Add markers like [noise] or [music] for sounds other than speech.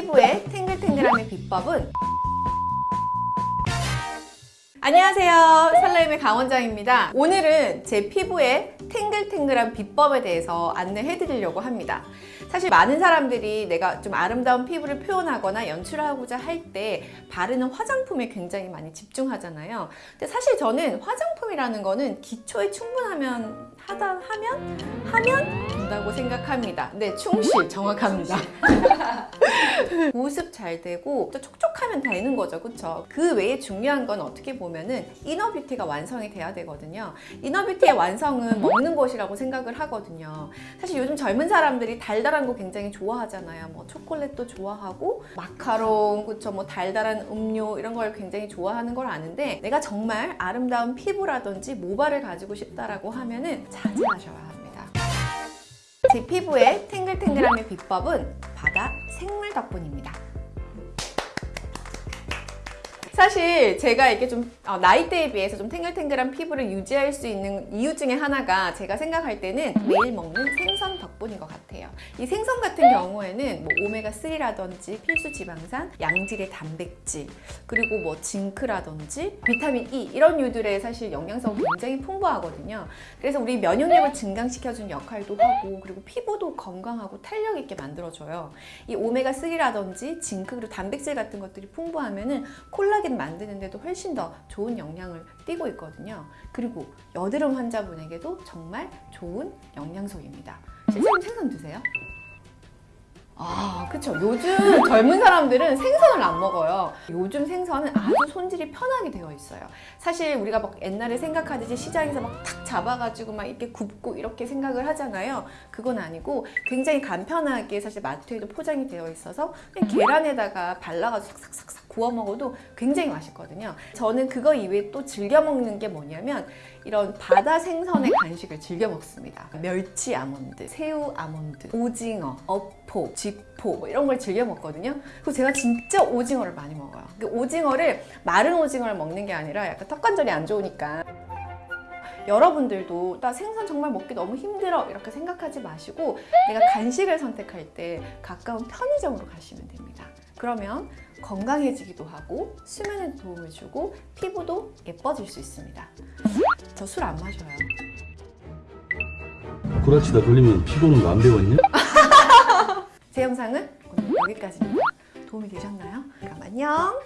피부의 탱글탱글함의 비법은? 안녕하세요. 설레임의 강원장입니다. 오늘은 제 피부의 탱글탱글한 비법에 대해서 안내해 드리려고 합니다. 사실 많은 사람들이 내가 좀 아름다운 피부를 표현하거나 연출하고자 할 때 바르는 화장품에 굉장히 많이 집중하잖아요. 근데 사실 저는 화장품이라는 거는 기초에 충분하면 하다 하면? 하면? 된다고 생각합니다. 네 충실 정확합니다. [laughs] 보습 잘 되고 또 촉촉하면 되는 거죠. 그쵸? 그 외에 중요한 건 어떻게 보면은 이너 뷰티가 완성이 돼야 되거든요. 이너 뷰티의 완성은 먹는 것이라고 생각을 하거든요. 사실 요즘 젊은 사람들이 달달한 거 굉장히 좋아하잖아요. 뭐 초콜릿도 좋아하고 마카롱 그쵸? 뭐 달달한 음료 이런 걸 굉장히 좋아하는 걸 아는데 내가 정말 아름다운 피부라든지 모발을 가지고 싶다라고 하면은 자제하셔야 합니다 제 피부의 탱글탱글함의 비법은 바다 생물 덕분입니다. 사실 제가 이렇게 좀 어, 나이대에 비해서 좀 탱글탱글한 피부를 유지할 수 있는 이유 중에 하나가 제가 생각할 때는 매일 먹는 생선 덕분인 것 같아요. 이 생선 같은 경우에는 뭐 오메가3라든지 필수 지방산, 양질의 단백질, 그리고 뭐 징크라든지 비타민 E 이런 유들의 사실 영양성이 굉장히 풍부하거든요. 그래서 우리 면역력을 증강시켜주는 역할도 하고 그리고 피부도 건강하고 탄력 있게 만들어줘요. 이 오메가3라든지 징크 그리고 단백질 같은 것들이 풍부하면은 콜라겐 만드는데도 훨씬 더 좋은 영향을 띠고 있거든요. 그리고 여드름 환자분에게도 정말 좋은 영양소입니다. 실제로 생선 드세요? 아, 그쵸. 요즘 젊은 사람들은 생선을 안 먹어요. 요즘 생선은 아주 손질이 편하게 되어 있어요. 사실 우리가 막 옛날에 생각하듯이 시장에서 막 탁 잡아가지고 막 이렇게 굽고 이렇게 생각을 하잖아요. 그건 아니고 굉장히 간편하게 사실 마트에도 포장이 되어 있어서 그냥 계란에다가 발라가지고 삭삭삭삭 구워 먹어도 굉장히 맛있거든요. 저는 그거 이외에 또 즐겨 먹는 게 뭐냐면 이런 바다 생선의 간식을 즐겨 먹습니다. 멸치 아몬드, 새우 아몬드, 오징어, 어포, 쥐포 뭐 이런 걸 즐겨 먹거든요. 그리고 제가 진짜 오징어를 많이 먹어요. 그 오징어를 마른 오징어를 먹는 게 아니라 약간 턱 관절이 안 좋으니까 여러분들도 나 생선 정말 먹기 너무 힘들어 이렇게 생각하지 마시고 내가 간식을 선택할 때 가까운 편의점으로 가시면 됩니다. 그러면 건강해지기도 하고 수면에 도움을 주고 피부도 예뻐질 수 있습니다. 저 술 안 마셔요. 구라치다 걸리면 피고는 거안 배웠냐? [laughs] 제 영상은 오늘 여기까지입니다. 도움이 되셨나요? 그럼 안녕!